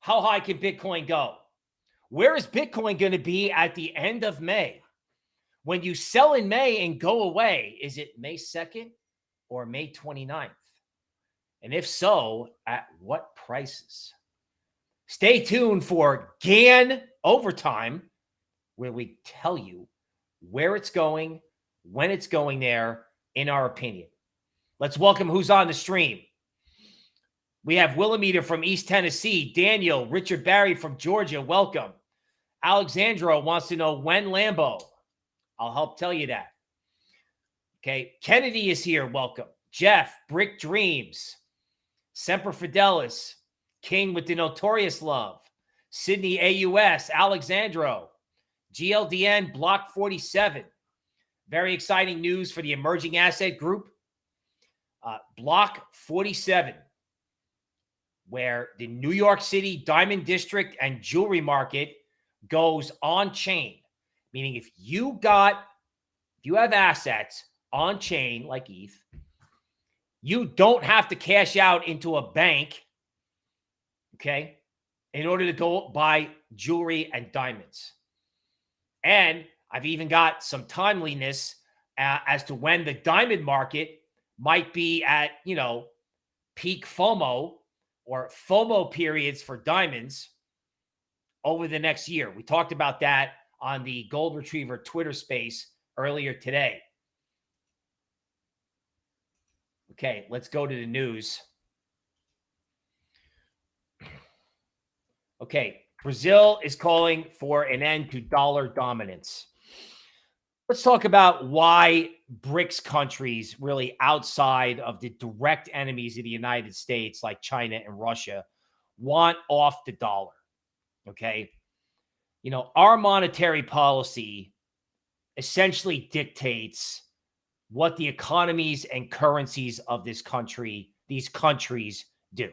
How high can Bitcoin go? Where is Bitcoin going to be at the end of May? When you sell in May and go away, is it May 2nd or May 29th? And if so, at what prices? Stay tuned for Gann Overtime, where we tell you where it's going, when it's going there, in our opinion. Let's welcome who's on the stream. We have Willamita from East Tennessee, Daniel, Richard Barry from Georgia. Welcome. Alexandra wants to know when Lambo. I'll help tell you that. Okay. Kennedy is here. Welcome. Jeff, Brick Dreams, Semper Fidelis, King with the Notorious Love, Sydney AUS, Alexandro, GLDN Block 47. Very exciting news for the emerging asset group. Uh, Block 47, where the New York City Diamond District and Jewelry Market goes on chain, meaning if you got, if you have assets on chain like ETH, you don't have to cash out into a bank, okay, in order to go buy jewelry and diamonds. And I've even got some timeliness uh, as to when the diamond market might be at, you know, peak FOMO or FOMO periods for diamonds over the next year. We talked about that on the Gold Retriever Twitter space earlier today. Okay, let's go to the news. Okay, Brazil is calling for an end to dollar dominance. Let's talk about why BRICS countries, really outside of the direct enemies of the United States, like China and Russia, want off the dollar. Okay. You know, our monetary policy essentially dictates what the economies and currencies of this country, these countries do,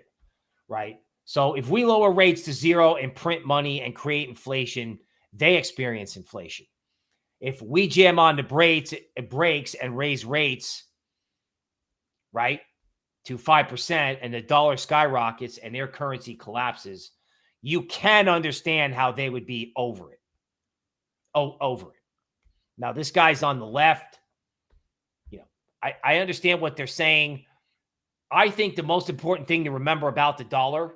right? So if we lower rates to zero and print money and create inflation, they experience inflation. If we jam on the brakes, brakes and raise rates, right, to 5% and the dollar skyrockets and their currency collapses, you can understand how they would be over it. Oh, over it. Now, this guy's on the left. You know, I, I understand what they're saying. I think the most important thing to remember about the dollar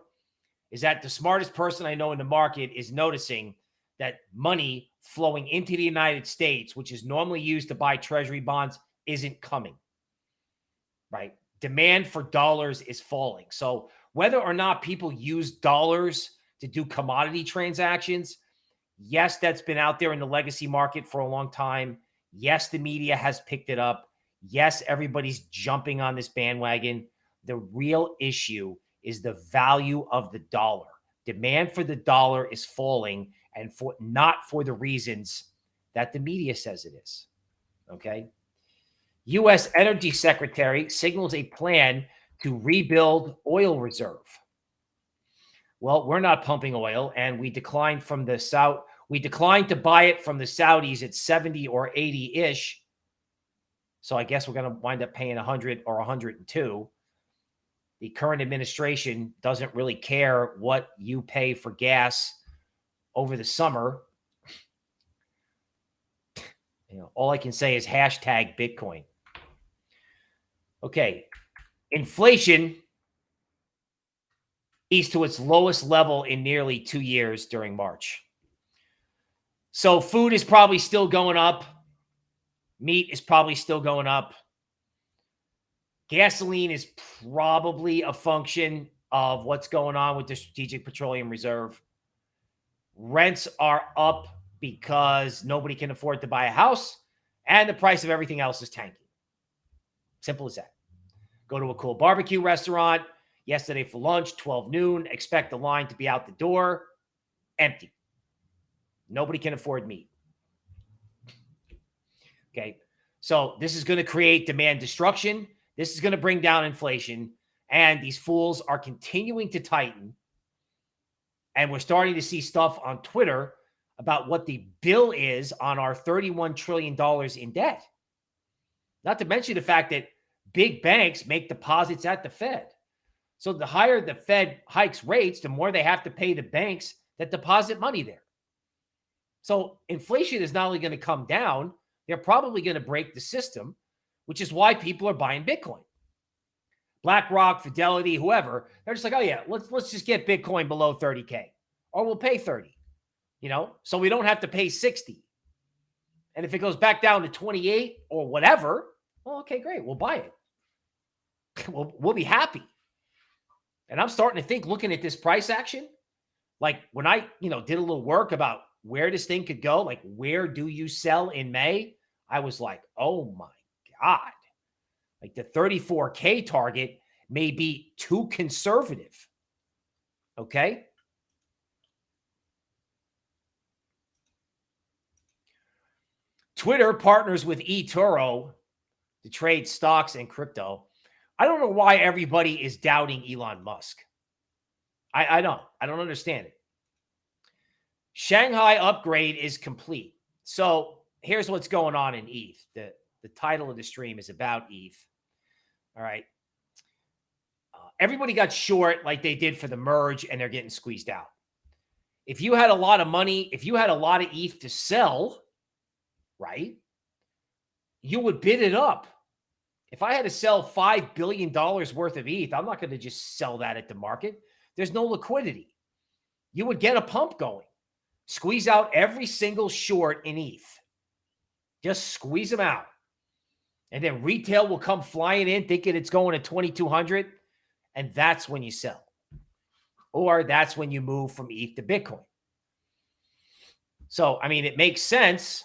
is that the smartest person I know in the market is noticing that money flowing into the United States, which is normally used to buy treasury bonds, isn't coming. Right? Demand for dollars is falling. So, whether or not people use dollars to do commodity transactions. Yes, that's been out there in the legacy market for a long time. Yes, the media has picked it up. Yes, everybody's jumping on this bandwagon. The real issue is the value of the dollar. Demand for the dollar is falling and for not for the reasons that the media says it is. Okay? US Energy Secretary signals a plan to rebuild oil reserve. Well, we're not pumping oil, and we declined from the South. We declined to buy it from the Saudis at 70 or 80 ish. So I guess we're going to wind up paying 100 or 102. The current administration doesn't really care what you pay for gas over the summer. You know, all I can say is hashtag Bitcoin. Okay. Inflation eased to its lowest level in nearly two years during March. So food is probably still going up. Meat is probably still going up. Gasoline is probably a function of what's going on with the Strategic Petroleum Reserve. Rents are up because nobody can afford to buy a house and the price of everything else is tanking. Simple as that. Go to a cool barbecue restaurant, Yesterday for lunch, 12 noon. Expect the line to be out the door. Empty. Nobody can afford meat. Okay. So this is going to create demand destruction. This is going to bring down inflation. And these fools are continuing to tighten. And we're starting to see stuff on Twitter about what the bill is on our $31 trillion in debt. Not to mention the fact that big banks make deposits at the Fed. So the higher the Fed hikes rates, the more they have to pay the banks that deposit money there. So inflation is not only going to come down, they're probably going to break the system, which is why people are buying Bitcoin. BlackRock, Fidelity, whoever, they're just like, oh yeah, let's let's just get Bitcoin below 30K. Or we'll pay 30, you know, so we don't have to pay 60. And if it goes back down to 28 or whatever, well, okay, great. We'll buy it. we'll, we'll be happy. And I'm starting to think, looking at this price action, like when I, you know, did a little work about where this thing could go, like where do you sell in May? I was like, oh my God. Like the 34K target may be too conservative. Okay. Twitter partners with eToro to trade stocks and crypto. I don't know why everybody is doubting Elon Musk. I, I don't. I don't understand it. Shanghai upgrade is complete. So here's what's going on in ETH. The, the title of the stream is about ETH. All right. Uh, everybody got short like they did for the merge and they're getting squeezed out. If you had a lot of money, if you had a lot of ETH to sell, right, you would bid it up. If I had to sell $5 billion worth of ETH, I'm not going to just sell that at the market. There's no liquidity. You would get a pump going. Squeeze out every single short in ETH. Just squeeze them out. And then retail will come flying in thinking it's going to 2200 and that's when you sell. Or that's when you move from ETH to Bitcoin. So, I mean, it makes sense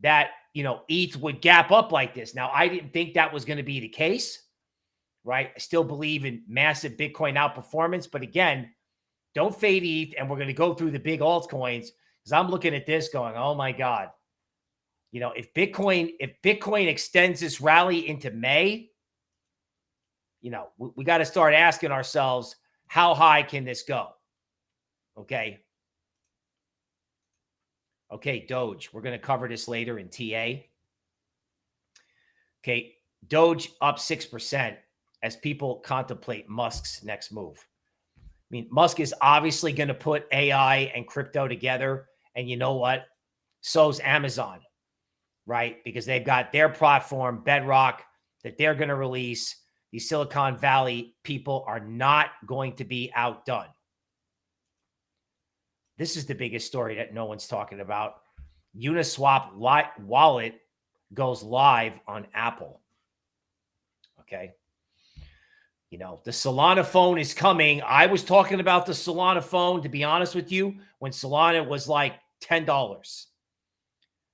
that, you know, ETH would gap up like this. Now, I didn't think that was going to be the case, right? I still believe in massive Bitcoin outperformance, but again, don't fade ETH and we're going to go through the big altcoins because I'm looking at this going, "Oh my god, you know, if Bitcoin, if Bitcoin extends this rally into May, you know, we, we got to start asking ourselves, how high can this go? Okay. Okay, Doge. We're going to cover this later in TA. Okay, Doge up 6% as people contemplate Musk's next move. I mean, Musk is obviously going to put AI and crypto together. And you know what? So's Amazon right? Because they've got their platform, Bedrock, that they're going to release. These Silicon Valley people are not going to be outdone. This is the biggest story that no one's talking about. Uniswap wallet goes live on Apple. Okay. You know, the Solana phone is coming. I was talking about the Solana phone, to be honest with you, when Solana was like $10.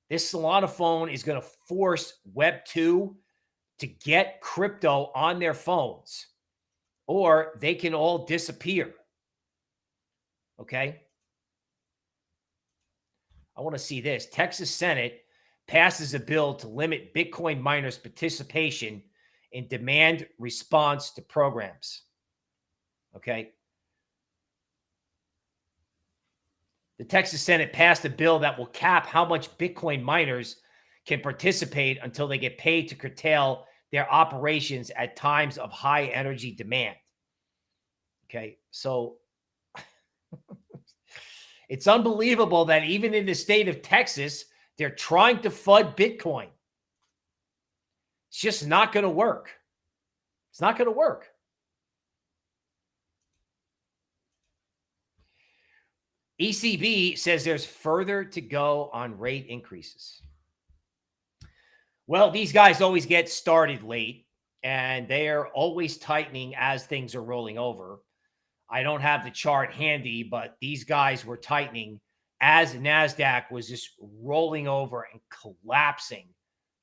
This Solana phone is going to force Web2 to get crypto on their phones, or they can all disappear. Okay. I want to see this. Texas Senate passes a bill to limit Bitcoin miners' participation in demand response to programs. Okay. The Texas Senate passed a bill that will cap how much Bitcoin miners can participate until they get paid to curtail their operations at times of high energy demand. Okay, so it's unbelievable that even in the state of Texas, they're trying to flood Bitcoin. It's just not going to work. It's not going to work. ECB says there's further to go on rate increases. Well, these guys always get started late and they are always tightening as things are rolling over. I don't have the chart handy, but these guys were tightening as NASDAQ was just rolling over and collapsing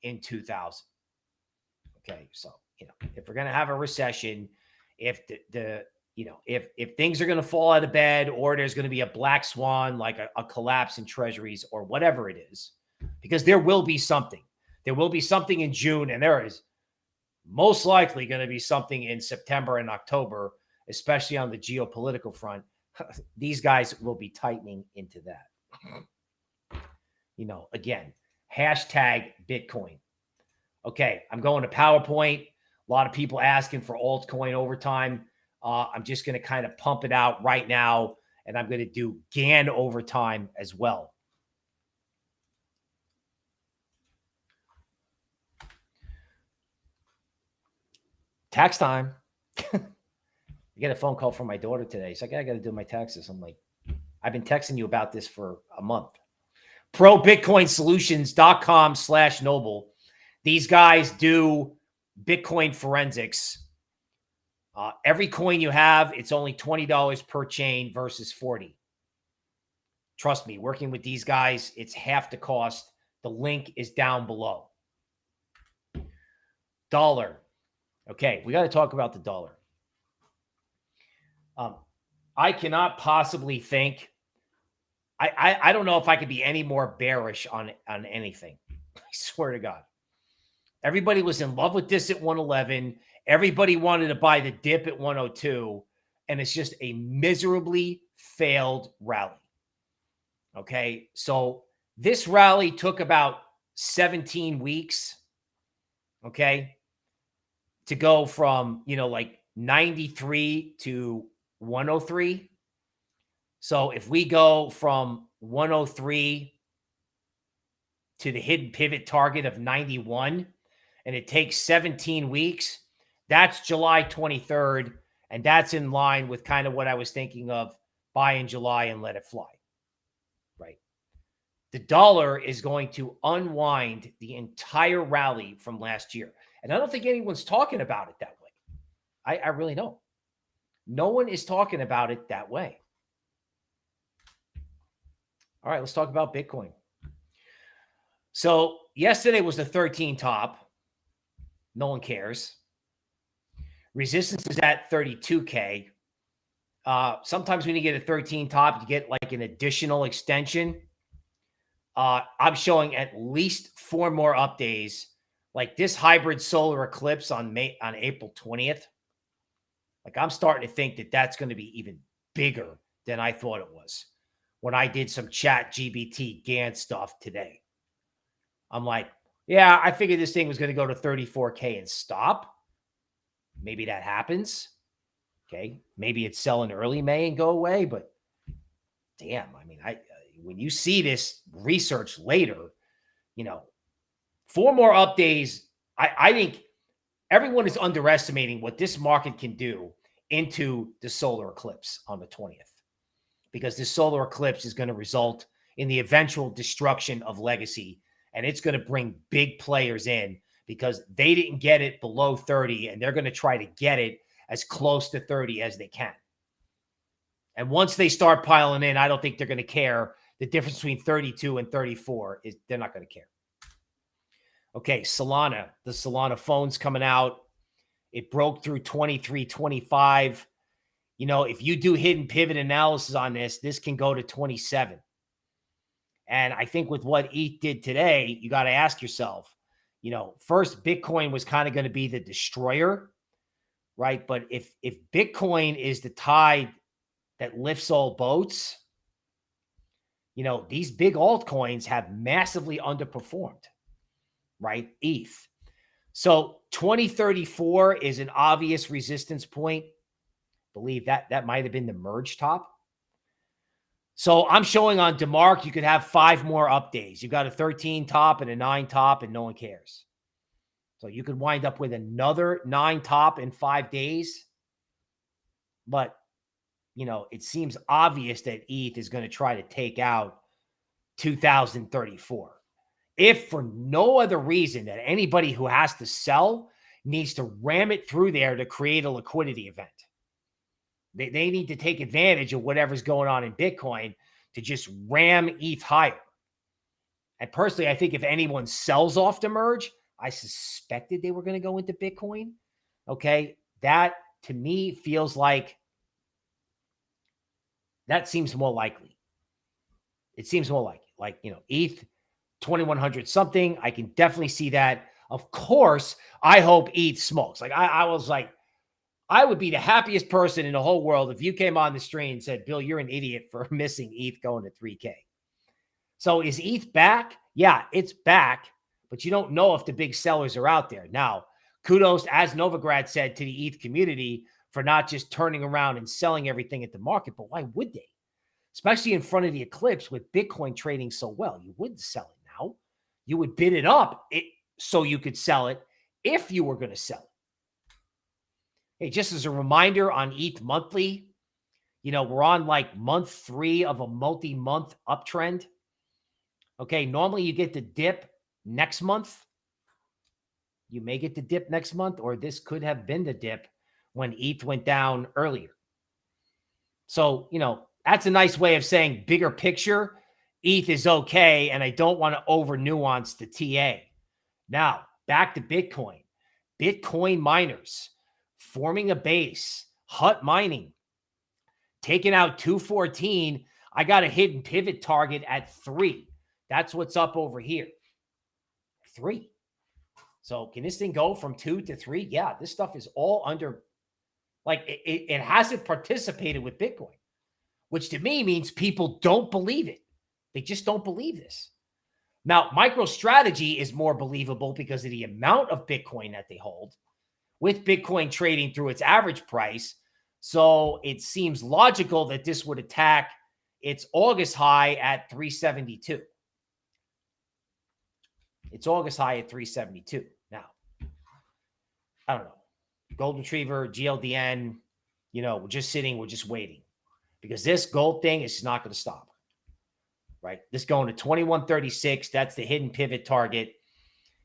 in 2000. Okay. So, you know, if we're going to have a recession, if the, the you know, if if things are going to fall out of bed or there's going to be a black swan, like a, a, collapse in treasuries or whatever it is, because there will be something. There will be something in June, and there is most likely going to be something in September and October, especially on the geopolitical front. These guys will be tightening into that. You know, again, hashtag Bitcoin. Okay, I'm going to PowerPoint. A lot of people asking for altcoin overtime. Uh, I'm just going to kind of pump it out right now, and I'm going to do Gann overtime as well. Tax time. I get a phone call from my daughter today. She's like, I got to do my taxes. I'm like, I've been texting you about this for a month. ProBitcoinSolutions.com slash noble. These guys do Bitcoin forensics. Uh, every coin you have, it's only $20 per chain versus 40. Trust me, working with these guys, it's half the cost. The link is down below. Dollar. Okay, we got to talk about the dollar. Um, I cannot possibly think. I, I I don't know if I could be any more bearish on on anything. I swear to God. Everybody was in love with this at 111. Everybody wanted to buy the dip at 102. And it's just a miserably failed rally. Okay. So this rally took about 17 weeks. Okay. To go from, you know, like 93 to 103. So if we go from 103 to the hidden pivot target of 91, and it takes 17 weeks, that's July 23rd. And that's in line with kind of what I was thinking of buy in July and let it fly. Right. The dollar is going to unwind the entire rally from last year. And I don't think anyone's talking about it that way. I, I really don't. No one is talking about it that way. All right, let's talk about Bitcoin. So yesterday was the 13 top. No one cares. Resistance is at 32K. Uh, sometimes when you get a 13 top, you get like an additional extension. Uh, I'm showing at least four more up days, like this hybrid solar eclipse on May on April 20th. Like I'm starting to think that that's going to be even bigger than I thought it was when I did some chat GBT Gann stuff today. I'm like, yeah, I figured this thing was going to go to 34K and stop. Maybe that happens. Okay. Maybe it's selling early May and go away, but damn, I mean, I uh, when you see this research later, you know, four more up days, I, I think everyone is underestimating what this market can do into the solar eclipse on the 20th. Because this solar eclipse is going to result in the eventual destruction of legacy and it's going to bring big players in because they didn't get it below 30 and they're going to try to get it as close to 30 as they can. And once they start piling in, I don't think they're going to care. The difference between 32 and 34 is they're not going to care. Okay, Solana, the Solana phone's coming out. It broke through 23, 25. You know, if you do hidden pivot analysis on this, this can go to 27. And I think with what ETH did today, you got to ask yourself, you know, first Bitcoin was kind of going to be the destroyer, right? But if if Bitcoin is the tide that lifts all boats, you know, these big altcoins have massively underperformed, right? ETH. So 2034 is an obvious resistance point. Believe that that might have been the merge top. So I'm showing on DeMark, you could have five more up days. You got a 13 top and a nine top, and no one cares. So you could wind up with another nine top in five days. But, you know, it seems obvious that ETH is going to try to take out 2034. If for no other reason that anybody who has to sell needs to ram it through there to create a liquidity event. They, they need to take advantage of whatever's going on in Bitcoin to just ram ETH higher. And personally, I think if anyone sells off the merge, I suspected they were going to go into Bitcoin. Okay. That to me feels like that seems more likely. It seems more like like you know ETH 2100 something. I can definitely see that. Of course, I hope ETH smokes. Like I, I was like, I would be the happiest person in the whole world if you came on the stream and said, Bill, you're an idiot for missing ETH going to 3K. So is ETH back? Yeah, it's back, but you don't know if the big sellers are out there. Now, kudos, as Novogratz said, to the ETH community for not just turning around and selling everything at the market. But why would they? Especially in front of the eclipse with Bitcoin trading so well. You wouldn't sell it now. You would bid it up it, so you could sell it if you were going to sell it. Hey, just as a reminder on ETH monthly, you know, we're on like month three of a multi month uptrend. Okay. Normally you get the dip next month. You may get the dip next month, or this could have been the dip when ETH went down earlier. So, you know, that's a nice way of saying bigger picture. ETH is okay. And I don't want to over nuance the TA. Now, back to Bitcoin. Bitcoin miners forming a base, hut mining, taking out 214. I got a hidden pivot target at three. That's what's up over here. Three. So can this thing go from two to three? Yeah, this stuff is all under, like it, it hasn't participated with Bitcoin, which to me means people don't believe it. They just don't believe this. Now, MicroStrategy is more believable because of the amount of Bitcoin that they hold with Bitcoin trading through its average price. So it seems logical that this would attack its August high at 372. It's August high at 372. Now, I don't know. Gold Retriever, GLDN, you know, we're just sitting, we're just waiting because this gold thing is not going to stop. Right? This going to 2136. That's the hidden pivot target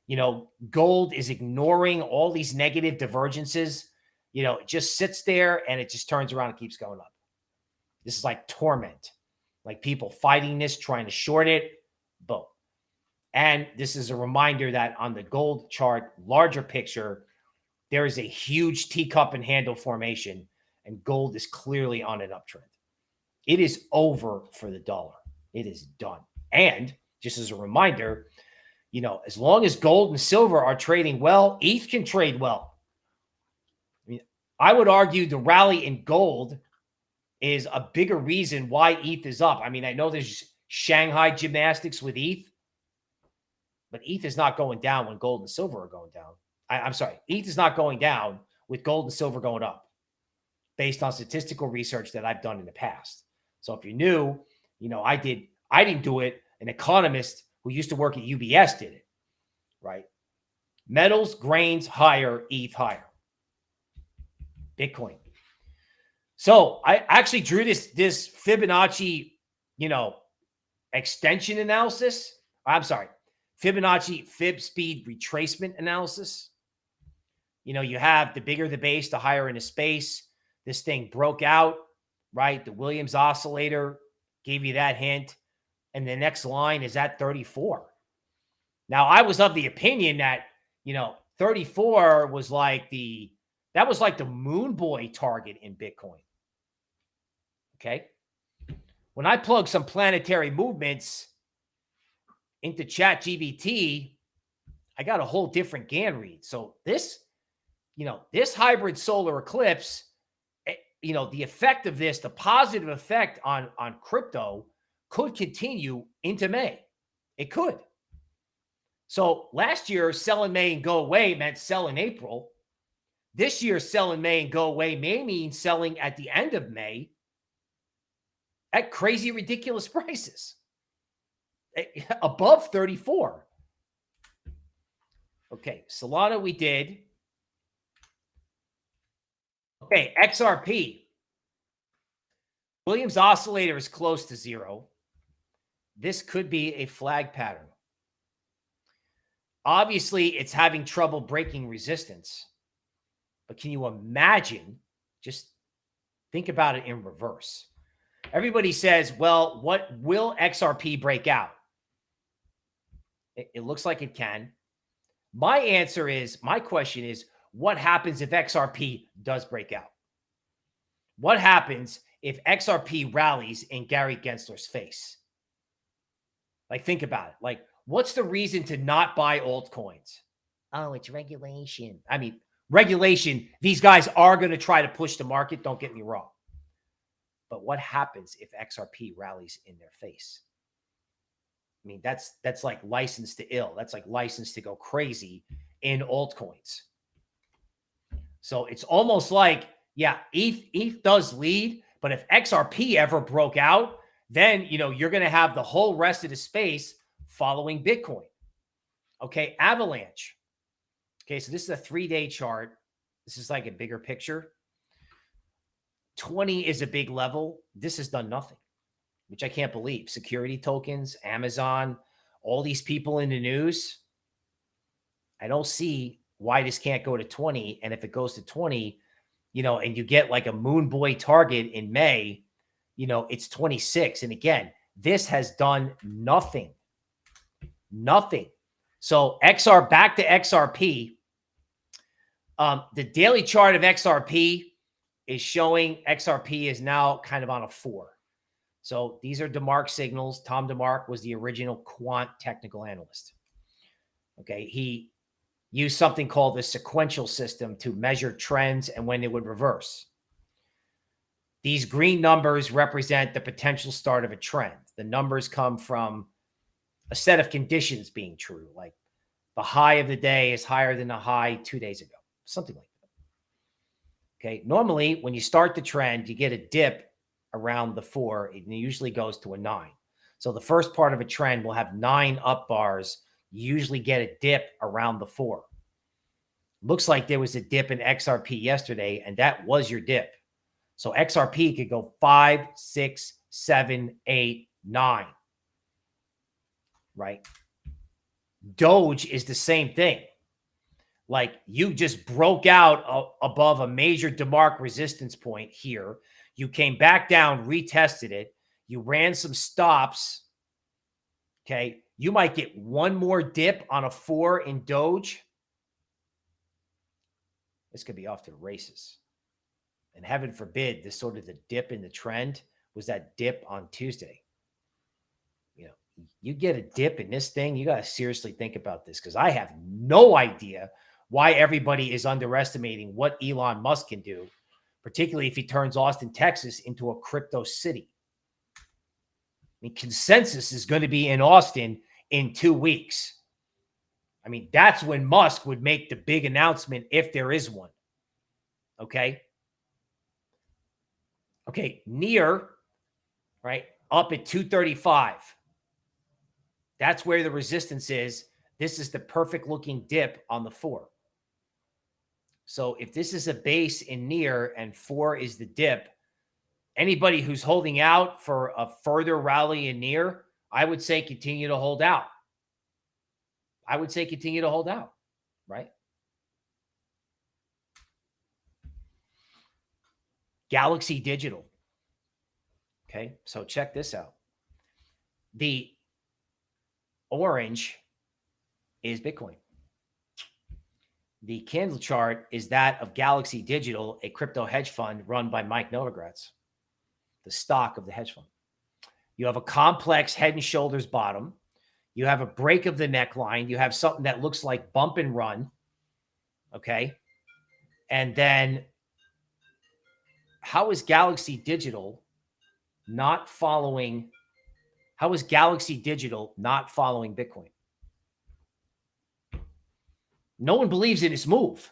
you know, gold is ignoring all these negative divergences. You know, it just sits there and it just turns around and keeps going up. This is like torment, like people fighting this, trying to short it. Boom. And this is a reminder that on the gold chart, larger picture, there is a huge teacup and handle formation, and gold is clearly on an uptrend. It is over for the dollar. It is done. And just as a reminder, you know, as long as gold and silver are trading well, ETH can trade well. I mean, I would argue the rally in gold is a bigger reason why ETH is up. I mean, I know there's Shanghai gymnastics with ETH, but ETH is not going down when gold and silver are going down. I, I'm sorry, ETH is not going down with gold and silver going up based on statistical research that I've done in the past. So if you're new, you know, I did, I didn't do it. An economist who used to work at UBS did it, right? Metals, grains higher, ETH higher. Bitcoin. So I actually drew this this Fibonacci, you know, extension analysis. I'm sorry, Fibonacci fib speed retracement analysis. You know, you have the bigger the base, the higher in the space. This thing broke out, right? The Williams oscillator gave you that hint and the next line is at 34. Now, I was of the opinion that, you know, 34 was like the that was like the moon boy target in Bitcoin. Okay. When I plug some planetary movements into chat GBT, I got a whole different Gann read. So this, you know, this hybrid solar eclipse, eh, you know, the effect of this, the positive effect on on crypto could continue into May. It could. So last year, sell in May and go away meant sell in April. This year, sell in May and go away may mean selling at the end of May at crazy, ridiculous prices eh, above 34. Okay, Solana we did. Okay, XRP. Williams oscillator is close to zero this could be a flag pattern. Obviously, it's having trouble breaking resistance. But can you imagine? Just think about it in reverse. Everybody says, well, what will XRP break out? It, it looks like it can. My answer is my question is what happens if XRP does break out? What happens if XRP rallies in Gary Gensler's face? Like, think about it. Like, what's the reason to not buy altcoins? Oh, it's regulation. I mean, regulation, these guys are going to try to push the market. Don't get me wrong. But what happens if XRP rallies in their face? I mean, that's that's like license to ill. That's like license to go crazy in altcoins. So it's almost like, Yeah, ETH, ETH does lead, but if XRP ever broke out, then you know you're going to have the whole rest of the space following Bitcoin. Okay, Avalanche. Okay, so this is a three-day chart. This is like a bigger picture. 20 is a big level. This has done nothing, which I can't believe. Security tokens, Amazon, all these people in the news. I don't see why this can't go to 20. And if it goes to 20, you know, and you get like a moon boy target in May, you know, it's 26. And again, this has done nothing. Nothing. So XR back to XRP. Um, the daily chart of XRP is showing XRP is now kind of on a four. So these are DeMark signals. Tom DeMark was the original quant technical analyst. Okay. He used something called the sequential system to measure trends and when they would reverse. These green numbers represent the potential start of a trend. The numbers come from a set of conditions being true, like the high of the day is higher than the high two days ago, something like that. Okay. Normally, when you start the trend, you get a dip around the four. It usually goes to a nine. So the first part of a trend will have nine up bars. You usually get a dip around the four. Looks like there was a dip in XRP yesterday, and that was your dip. So XRP could go five, six, seven, eight, nine. Right? Doge is the same thing. Like you just broke out a, above a major DeMark resistance point here. You came back down, retested it. You ran some stops. Okay. You might get one more dip on a four in Doge. This could be off to the races. And heaven forbid, this sort of the dip in the trend was that dip on Tuesday you know, you get a dip in this thing, you got to seriously think about this because I have no idea why everybody is underestimating what Elon Musk can do, particularly if he turns Austin, Texas into a crypto city. I mean, consensus is going to be in Austin in two weeks. I mean, that's when Musk would make the big announcement if there is one. Okay. Okay. Near, right, up at 235. That's where the resistance is. This is the perfect looking dip on the four. So if this is a base in near and four is the dip, anybody who's holding out for a further rally in near, I would say continue to hold out. I would say continue to hold out, right? Galaxy Digital. Okay, so check this out. The Orange is Bitcoin. The candle chart is that of Galaxy Digital, a crypto hedge fund run by Mike Novogratz, the stock of the hedge fund. You have a complex head and shoulders bottom. You have a break of the neckline. You have something that looks like bump and run. Okay. And then how is Galaxy Digital not following how is Galaxy Digital not following Bitcoin? No one believes in this move.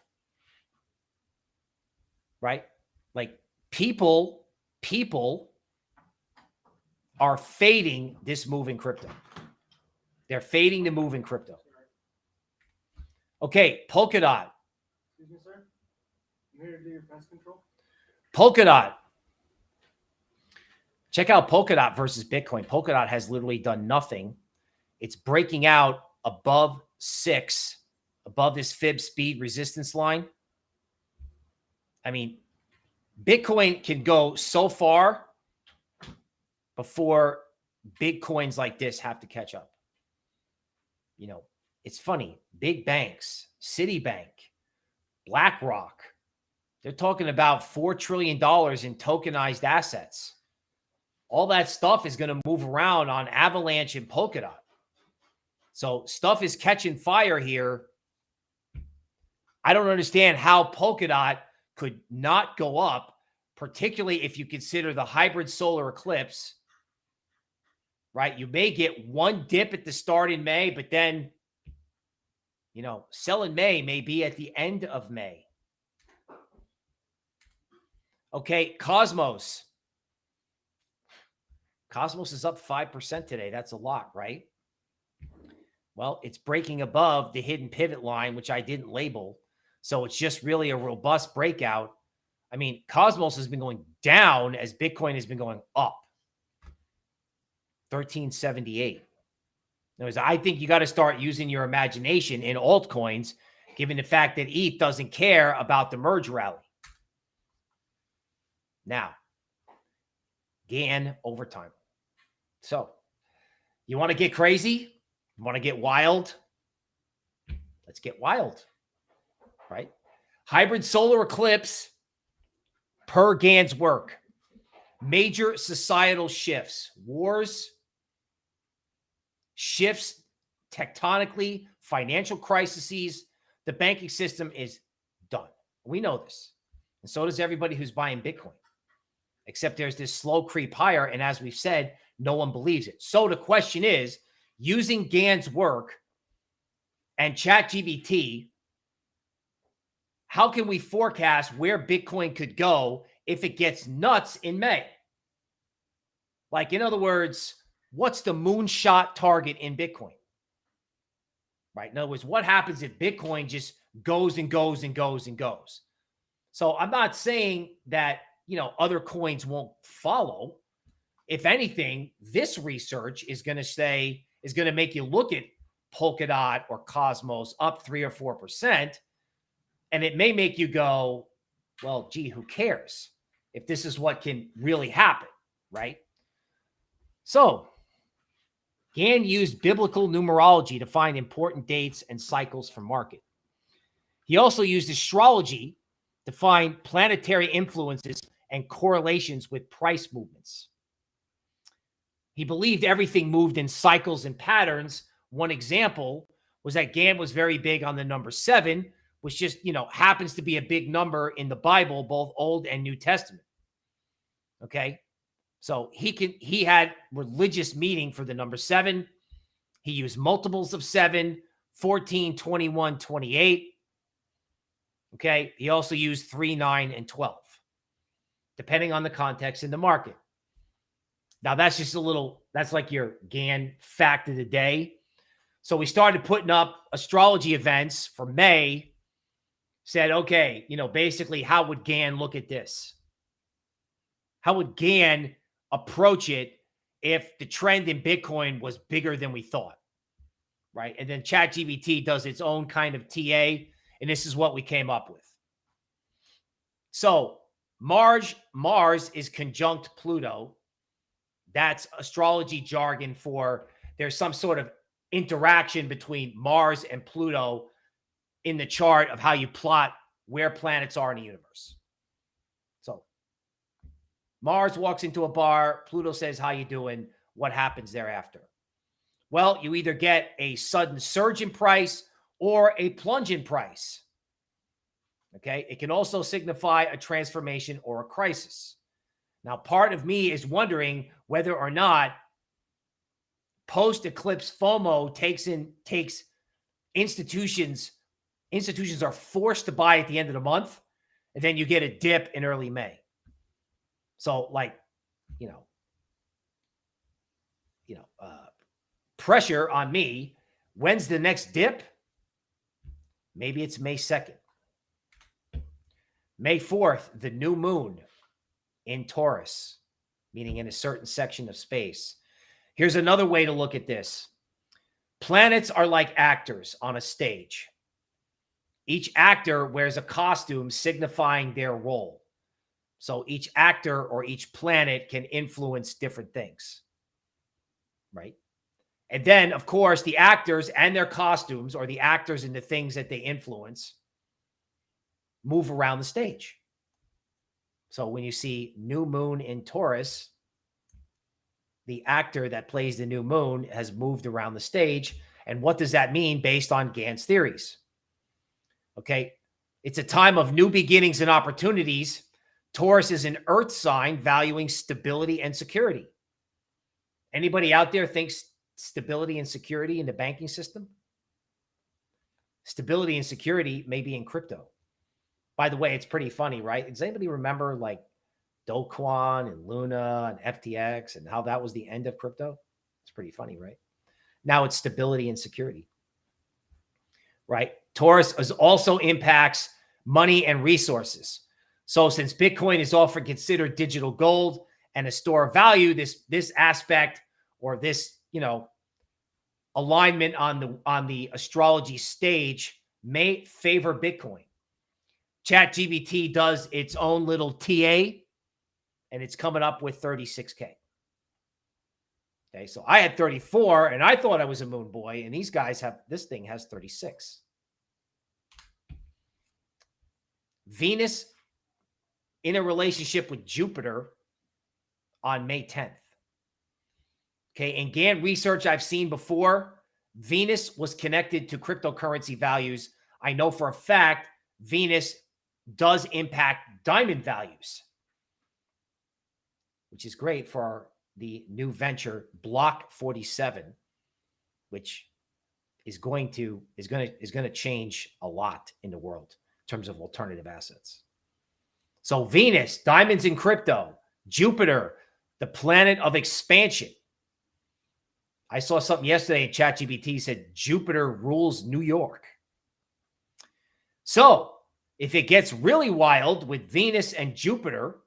Right? Like people, people are fading this move in crypto. They're fading the move in crypto. Okay, Polkadot. Excuse me, sir. You here to do your pest control? Polkadot Check out Polkadot versus Bitcoin. Polkadot has literally done nothing. It's breaking out above six, above this fib speed resistance line. I mean, Bitcoin can go so far before big coins like this have to catch up. You know, it's funny. Big banks, Citibank, BlackRock, they're talking about $4 trillion in tokenized assets all that stuff is going to move around on Avalanche and Polkadot. So stuff is catching fire here. I don't understand how Polkadot could not go up, particularly if you consider the hybrid solar eclipse. Right? You may get one dip at the start in May, but then, you know, sell in May may be at the end of May. Okay, Cosmos. Cosmos is up 5% today. That's a lot, right? Well, it's breaking above the hidden pivot line, which I didn't label. So it's just really a robust breakout. I mean, Cosmos has been going down as Bitcoin has been going up. 1378. Anyways, I think you got to start using your imagination in altcoins, given the fact that ETH doesn't care about the merge rally. Now, Gann overtime. So, you want to get crazy? You want to get wild? Let's get wild, right? Hybrid solar eclipse per Gann's work. Major societal shifts, wars, shifts tectonically, financial crises. The banking system is done. We know this. And so does everybody who's buying Bitcoin, except there's this slow creep higher. And as we've said, no one believes it. So the question is using Gann's work and ChatGPT, how can we forecast where Bitcoin could go if it gets nuts in May? Like, in other words, what's the moonshot target in Bitcoin? Right. In other words, what happens if Bitcoin just goes and goes and goes and goes? So I'm not saying that, you know, other coins won't follow. If anything, this research is going to say, is going to make you look at Polkadot or Cosmos up three or 4%. And it may make you go, well, gee, who cares if this is what can really happen, right? So Gann used biblical numerology to find important dates and cycles for market. He also used astrology to find planetary influences and correlations with price movements. He believed everything moved in cycles and patterns. One example was that Gann was very big on the number seven, which just, you know, happens to be a big number in the Bible, both Old and New Testament. Okay. So he can he had religious meaning for the number seven. He used multiples of seven, 14, 21, 28. Okay. He also used three, nine, and 12, depending on the context in the market. Now that's just a little, that's like your Gann fact of the day. So we started putting up astrology events for May, said, okay, you know, basically, how would Gann look at this? How would Gann approach it if the trend in Bitcoin was bigger than we thought, right? And then ChatGPT does its own kind of TA, and this is what we came up with. So Mars, Mars is conjunct Pluto. That's astrology jargon for there's some sort of interaction between Mars and Pluto in the chart of how you plot where planets are in the universe. So Mars walks into a bar. Pluto says, how you doing? What happens thereafter? Well, you either get a sudden surge in price or a plunge in price. Okay. It can also signify a transformation or a crisis. Now, part of me is wondering whether or not post eclipse FOMO takes in takes institutions institutions are forced to buy at the end of the month and then you get a dip in early May. So like, you know, you know, uh, pressure on me. When's the next dip? Maybe it's May 2nd. May 4th, the new moon in Taurus, meaning in a certain section of space. Here's another way to look at this. Planets are like actors on a stage. Each actor wears a costume signifying their role. So each actor or each planet can influence different things. Right. And then, of course, the actors and their costumes, or the actors and the things that they influence, move around the stage. So when you see new moon in Taurus, the actor that plays the new moon has moved around the stage. And what does that mean based on Gann's theories? Okay. It's a time of new beginnings and opportunities Taurus is an earth sign valuing stability and security. Anybody out there thinks stability and security in the banking system? Stability and security may be in crypto. By the way, it's pretty funny, right? Does anybody remember like Do Kwon and Luna and FTX and how that was the end of crypto. It's pretty funny, right? Now it's stability and security, right? Taurus is also impacts money and resources. So since Bitcoin is often considered digital gold and a store of value, this this aspect or this, you know, alignment on the on the astrology stage may favor Bitcoin. ChatGPT does its own little TA and it's coming up with 36K. Okay, so I had 34 and I thought I was a moon boy, and these guys have this thing has 36. Venus in a relationship with Jupiter on May 10th. Okay. And Gann research I've seen before, Venus was connected to cryptocurrency values. I know for a fact Venus does impact diamond values, which is great for the new venture Block 47, which is going to is going to is going to change a lot in the world in terms of alternative assets. So Venus, diamonds in crypto, Jupiter, the planet of expansion. I saw something yesterday. ChatGPT said Jupiter rules New York. So if it gets really wild with Venus and Jupiter,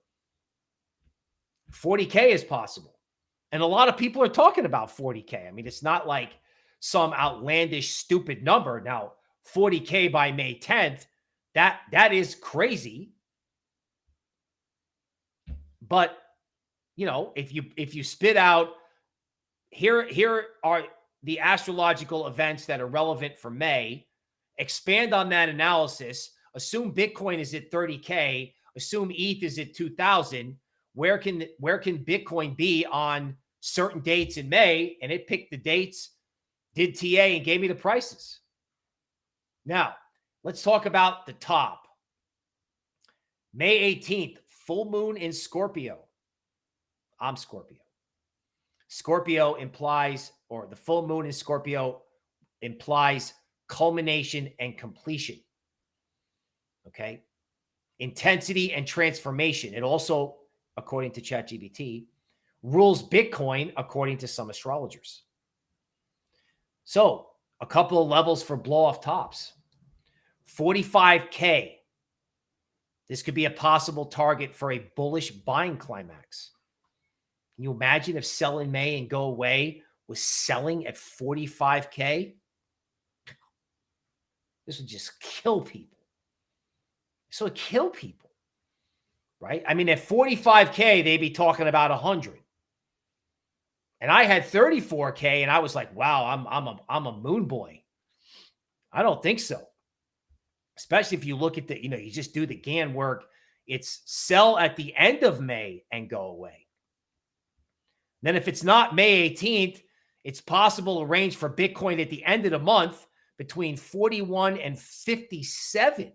40K is possible. And a lot of people are talking about 40K. I mean, it's not like some outlandish, stupid number. Now, 40K by May 10th that that is crazy. But you know, if you if you spit out here here are the astrological events that are relevant for May, expand on that analysis, assume Bitcoin is at 30k, assume ETH is at 2000, where can where can Bitcoin be on certain dates in May and it picked the dates, did TA and gave me the prices. Now, Let's talk about the top. May 18th, full moon in Scorpio. I'm Scorpio. Scorpio implies, or the full moon in Scorpio implies culmination and completion. Okay. Intensity and transformation. It also, according to ChatGPT, rules Bitcoin according to some astrologers. So, a couple of levels for blow off tops. 45K. This could be a possible target for a bullish buying climax. Can you imagine if sell in May and go away was selling at 45K? This would just kill people. So it kill people, right? I mean, at 45K, they'd be talking about 100. And I had 34K and I was like, wow, I'm, I'm, a, I'm a moon boy. I don't think so especially if you look at the, you know, you just do the Gann work. It's sell at the end of May and go away. Then if it's not May 18th, it's possible to range for Bitcoin at the end of the month between 41 and 57.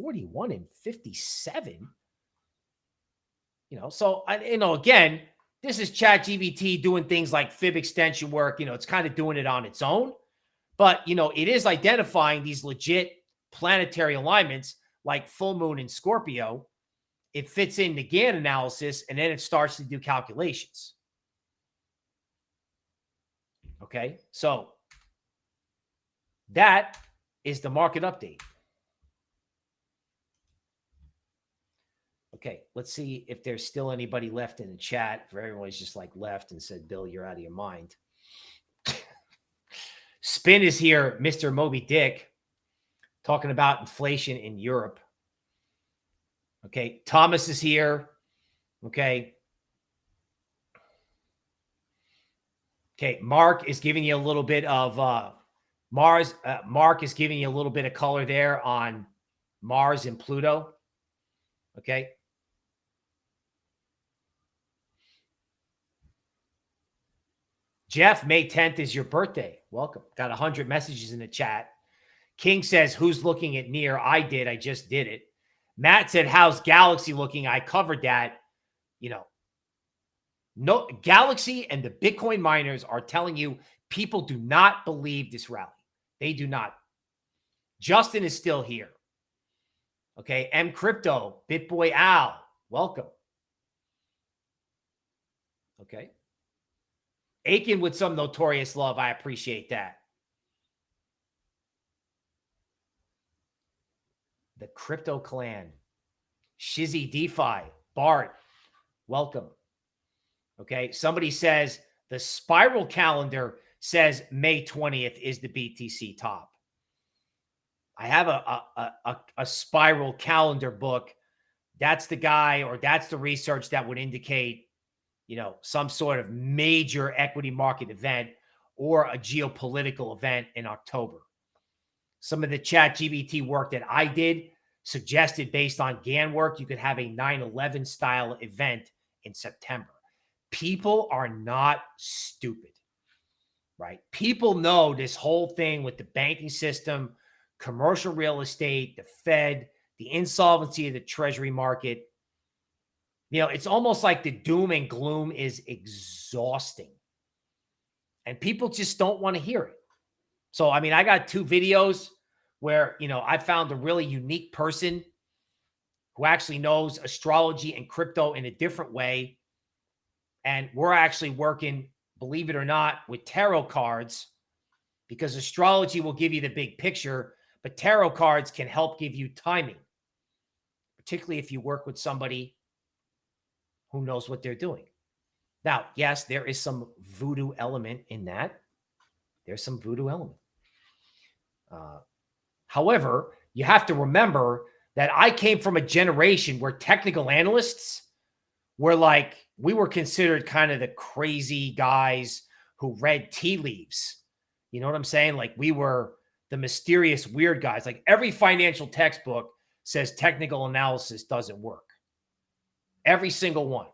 41 and 57. You know, so I, you know, again, this is ChatGPT doing things like fib extension work. You know, it's kind of doing it on its own. But, you know, it is identifying these legit planetary alignments like full moon in Scorpio. It fits in the Gann analysis and then it starts to do calculations. Okay. So that is the market update. Okay, let's see if there's still anybody left in the chat. If everyone's just like left and said, Bill, you're out of your mind. Spin is here, Mr. Moby Dick, talking about inflation in Europe. Okay. Thomas is here. Okay. Okay. Mark is giving you a little bit of uh Mars. Uh, Mark is giving you a little bit of color there on Mars and Pluto. Okay. Jeff, May 10th is your birthday. Welcome. Got 100 messages in the chat. King says, Who's looking at near? I did. I just did it. Matt said, How's Galaxy looking? I covered that. You know, no Galaxy and the Bitcoin miners are telling you people do not believe this rally. They do not. Justin is still here. Okay. M Crypto, BitBoy Al, welcome. Okay. Aiken with some notorious love. I appreciate that. The Crypto Clan, Shizzy DeFi, Bart, welcome. Okay. Somebody says the spiral calendar says May 20th is the BTC top. I have a, a, a, a spiral calendar book. That's the guy or that's the research that would indicate, you know, some sort of major equity market event or a geopolitical event in October. Some of the ChatGPT work that I did suggested based on Gann work, you could have a 9 11 style event in September. People are not stupid, right? People know this whole thing with the banking system, commercial real estate, the Fed, the insolvency of the treasury market. You know, it's almost like the doom and gloom is exhausting. And people just don't want to hear it. So, I mean, I got two videos where, you know, I found a really unique person who actually knows astrology and crypto in a different way. And we're actually working, believe it or not, with tarot cards because astrology will give you the big picture, but tarot cards can help give you timing, particularly if you work with somebody who knows what they're doing. Now, yes, there is some voodoo element in that. There's some voodoo element. Uh, however, you have to remember that I came from a generation where technical analysts were like, we were considered kind of the crazy guys who read tea leaves. You know what I'm saying? Like we were the mysterious weird guys. Like every financial textbook says technical analysis doesn't work. Every single one.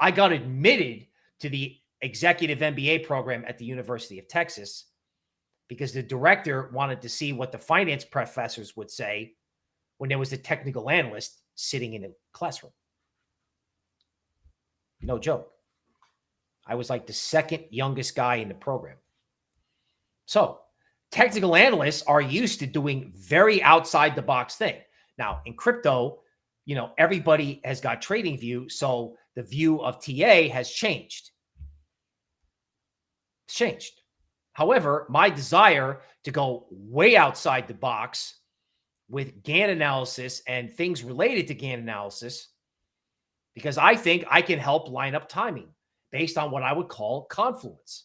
I got admitted to the executive MBA program at the University of Texas because the director wanted to see what the finance professors would say when there was a technical analyst sitting in a classroom. No joke. I was like the second youngest guy in the program. So technical analysts are used to doing very outside the box thing. Now in crypto, you know, everybody has got trading view. So the view of TA has changed. It's changed. However, my desire to go way outside the box with Gann analysis and things related to Gann analysis, because I think I can help line up timing based on what I would call confluence.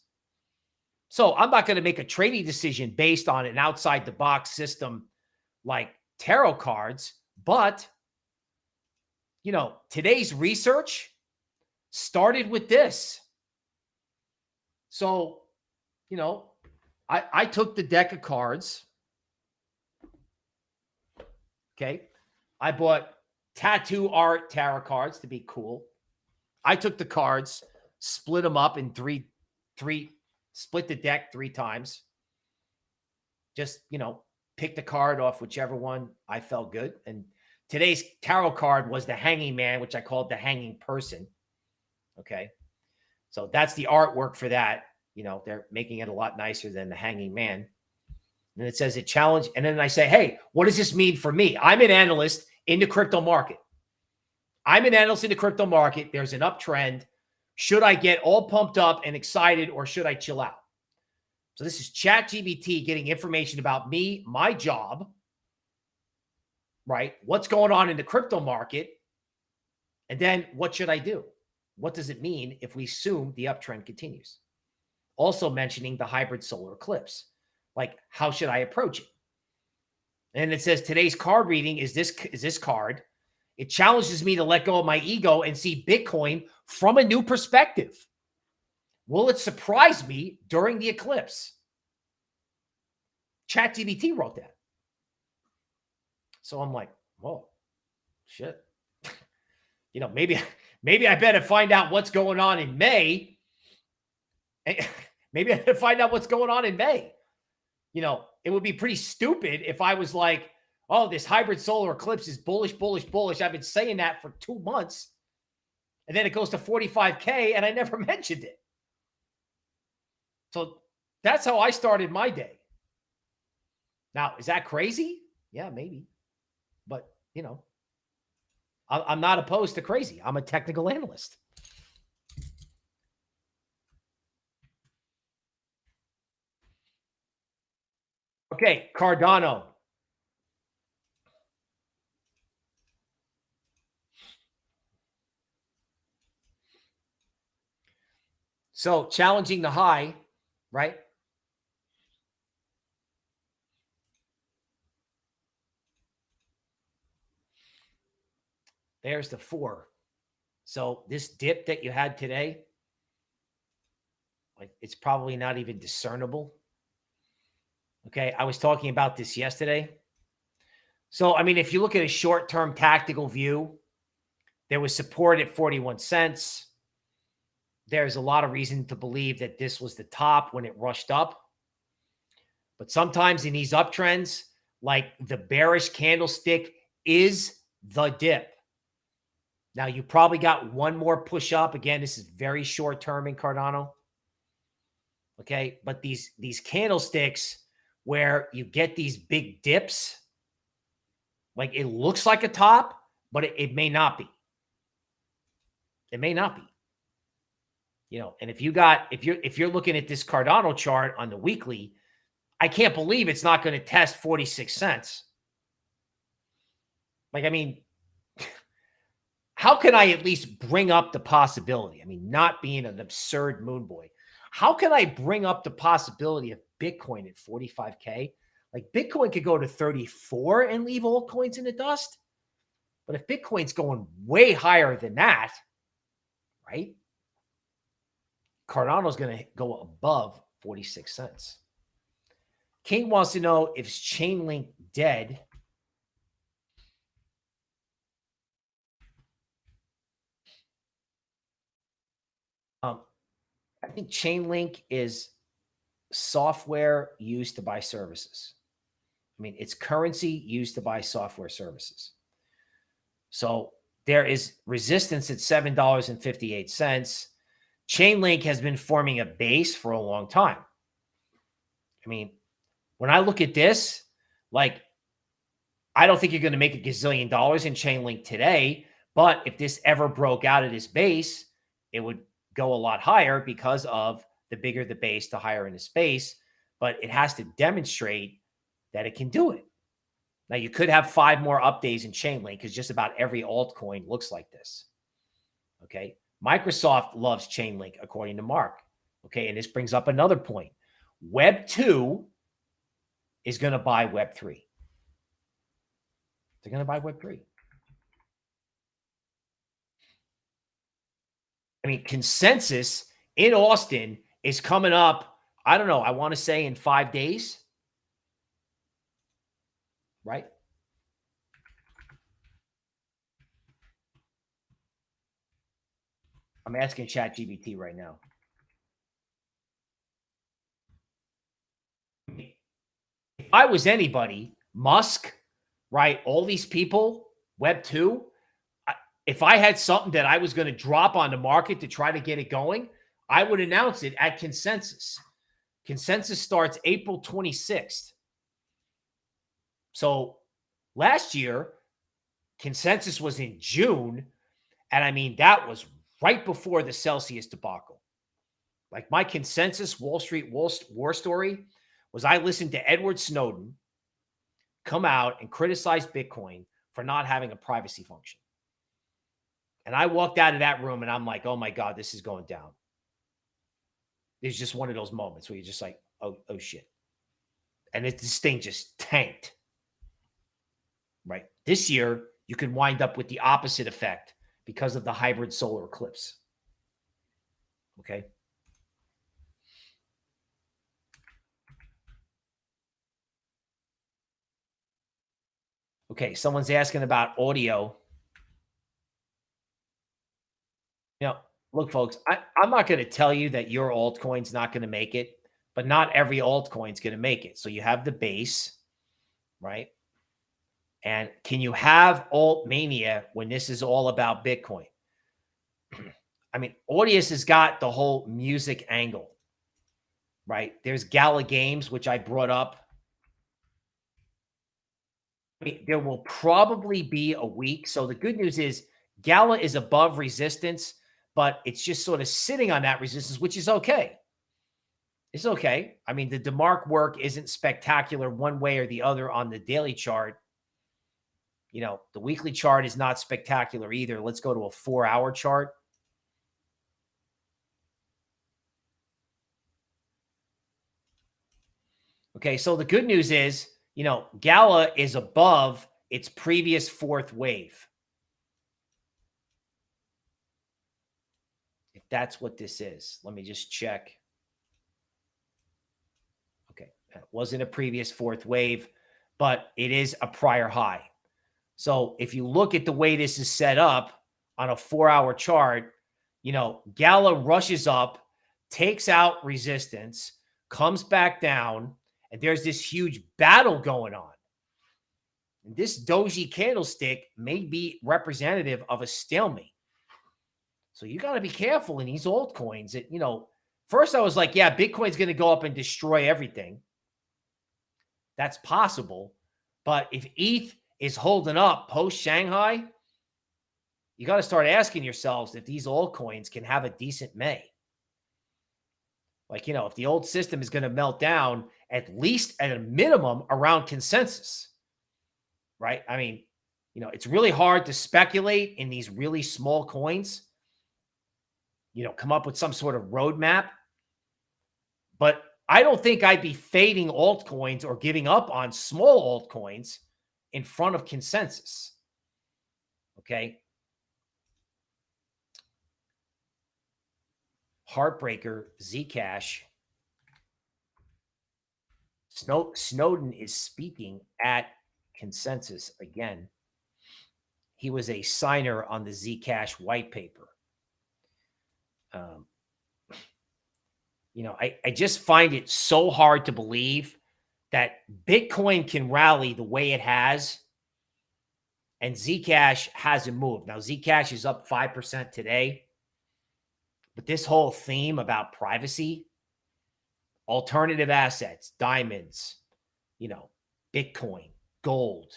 So I'm not going to make a trading decision based on an outside the box system like tarot cards, but you know, today's research started with this. So, you know, I, I took the deck of cards. Okay. I bought tattoo art tarot cards to be cool. I took the cards, split them up in three, three split the deck three times. Just, you know, pick the card off whichever one I felt good. And today's tarot card was the hanging man, which I called the hanging person. Okay. So that's the artwork for that. You know, they're making it a lot nicer than the hanging man. And it says it challenge. And then I say, hey, what does this mean for me? I'm an analyst in the crypto market. I'm an analyst in the crypto market. There's an uptrend. Should I get all pumped up and excited or should I chill out? So this is ChatGPT getting information about me, my job, right? What's going on in the crypto market? And then what should I do? What does it mean if we assume the uptrend continues? Also mentioning the hybrid solar eclipse. Like, how should I approach it? And it says today's card reading is this is this card. It challenges me to let go of my ego and see Bitcoin from a new perspective. Will it surprise me during the eclipse? ChatGPT wrote that. So I'm like, whoa, shit. you know, maybe, maybe I better find out what's going on in May. maybe I better find out what's going on in May. You know, it would be pretty stupid if I was like, oh, this hybrid solar eclipse is bullish, bullish, bullish. I've been saying that for two months. And then it goes to 45K and I never mentioned it. So that's how I started my day. Now, is that crazy? Yeah, maybe. You know, I'm not opposed to crazy. I'm a technical analyst. Okay, Cardano. So challenging the high, right? There's the four. So this dip that you had today, like it's probably not even discernible. Okay. I was talking about this yesterday. So, I mean, if you look at a short-term tactical view, there was support at 41 cents. There's a lot of reason to believe that this was the top when it rushed up. But sometimes in these uptrends, like the bearish candlestick is the dip. Now you probably got one more push up. Again, this is very short term in Cardano. Okay. But these, these candlesticks where you get these big dips, like it looks like a top, but it, it may not be. It may not be. You know, and if you got if you're if you're looking at this Cardano chart on the weekly, I can't believe it's not going to test 46 cents. Like, I mean, how can I at least bring up the possibility? I mean, not being an absurd moon boy, how can I bring up the possibility of Bitcoin at 45K? Like Bitcoin could go to 34 and leave altcoins in the dust. But if Bitcoin's going way higher than that, right? Cardano's going to go above 46 cents. King wants to know if Chainlink dead Um, I think Chainlink is software used to buy services. I mean, it's currency used to buy software services. So there is resistance at $7.58. Chainlink has been forming a base for a long time. I mean, when I look at this, like, I don't think you're going to make a gazillion dollars in Chainlink today. But if this ever broke out of this base, it would go a lot higher because of the bigger the base, the higher in the space. But it has to demonstrate that it can do it. Now, you could have five more updates in Chainlink because just about every altcoin looks like this. Okay. Microsoft loves Chainlink, according to Mark. Okay. And this brings up another point. Web 2 is going to buy Web 3. They're going to buy Web 3. I mean, consensus in Austin is coming up. I don't know. I want to say in five days. Right? I'm asking ChatGPT right now. If I was anybody, Musk, right? All these people, Web 2, if I had something that I was going to drop on the market to try to get it going, I would announce it at consensus. Consensus starts April 26th. So last year, consensus was in June. And I mean, that was right before the Celsius debacle. Like my consensus Wall Street war story was I listened to Edward Snowden come out and criticize Bitcoin for not having a privacy function. And I walked out of that room and I'm like, oh my God, this is going down. It's just one of those moments where you're just like, oh, oh shit. And it, this thing just tanked. Right. This year, you can wind up with the opposite effect because of the hybrid solar eclipse. Okay. Okay. Someone's asking about Audius. You know, look, folks, I, I'm not going to tell you that your altcoin's not going to make it, but not every altcoin's going to make it. So you have the base, right? And can you have alt mania when this is all about Bitcoin? I mean, Audius has got the whole music angle, right? There's Gala Games, which I brought up. there will probably be a week. So the good news is Gala is above resistance, but it's just sort of sitting on that resistance, which is okay. It's okay. I mean, the DeMark work isn't spectacular one way or the other on the daily chart. You know, the weekly chart is not spectacular either. Let's go to a four hour chart. Okay, so the good news is, you know, Gala is above its previous fourth wave. That's what this is, let me just check. Okay, that wasn't a previous fourth wave, but it is a prior high. So if you look at the way this is set up on a four hour chart, you know, Gala rushes up, takes out resistance, comes back down, and there's this huge battle going on. And this doji candlestick may be representative of a stalemate. So you got to be careful in these altcoins that, you know, first I was like, yeah, Bitcoin's going to go up and destroy everything. That's possible. But if ETH is holding up post Shanghai, you got to start asking yourselves if these altcoins can have a decent May. Like, you know, if the old system is going to melt down, at least at a minimum around consensus, right? I mean, you know, it's really hard to speculate in these really small coins, you know, come up with some sort of roadmap. But I don't think I'd be fading altcoins or giving up on small altcoins in front of consensus. Okay. Heartbreaker, Zcash. Snow, Snowden is speaking at consensus again. He was a signer on the Zcash white paper. Um, you know, I, I just find it so hard to believe that Bitcoin can rally the way it has and Zcash hasn't moved. Now, Zcash is up 5% today. But this whole theme about privacy, alternative assets, diamonds, you know, Bitcoin, gold,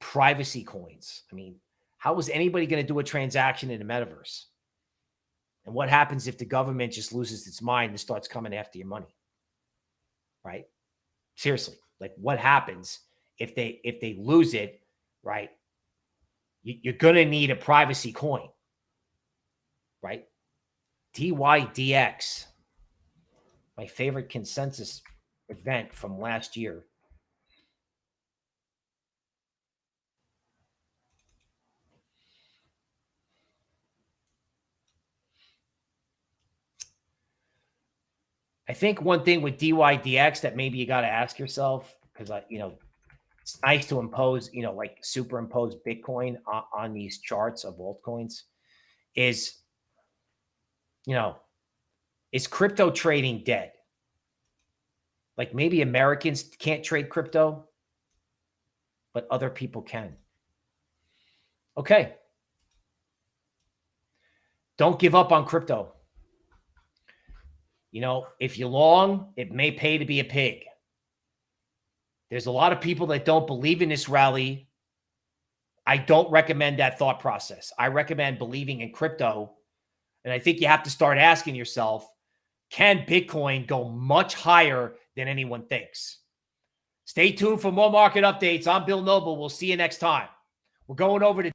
privacy coins. I mean, how is anybody going to do a transaction in the metaverse? And what happens if the government just loses its mind and starts coming after your money? Right? Seriously, like what happens if they if they lose it, right? You're to need a privacy coin right? DYDX, my favorite consensus event from last year. I think one thing with DYDX that maybe you got to ask yourself, because I, you know, it's nice to impose, you know, like superimpose Bitcoin on, on these charts of altcoins, is you know, is crypto trading dead? Like maybe Americans can't trade crypto, but other people can. Okay. Don't give up on crypto. You know, if you long, it may pay to be a pig. There's a lot of people that don't believe in this rally. I don't recommend that thought process. I recommend believing in crypto and I think you have to start asking yourself, can Bitcoin go much higher than anyone thinks? Stay tuned for more market updates. I'm Bill Noble. We'll see you next time. We're going over to